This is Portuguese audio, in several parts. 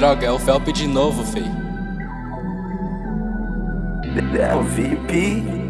Droga, é o Felp de novo, fei. É o VIP.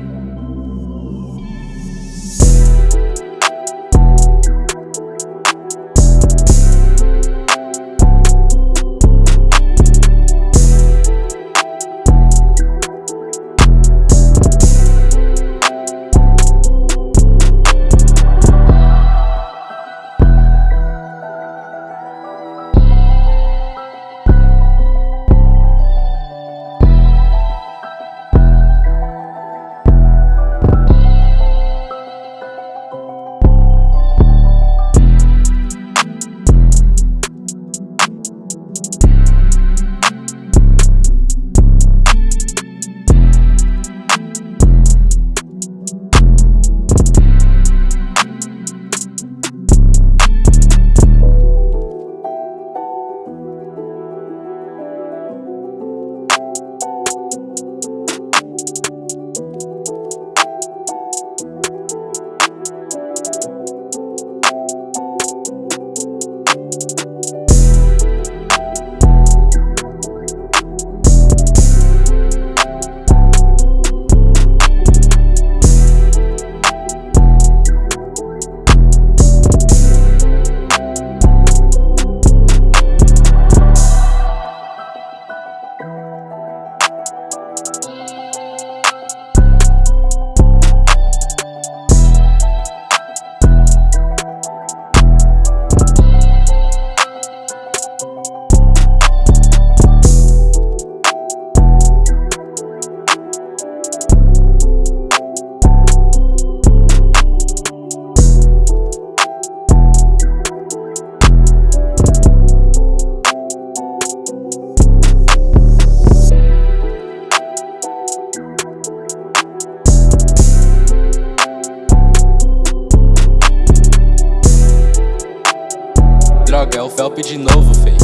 joga, é o Felp de novo, fei.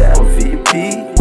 É o VIP.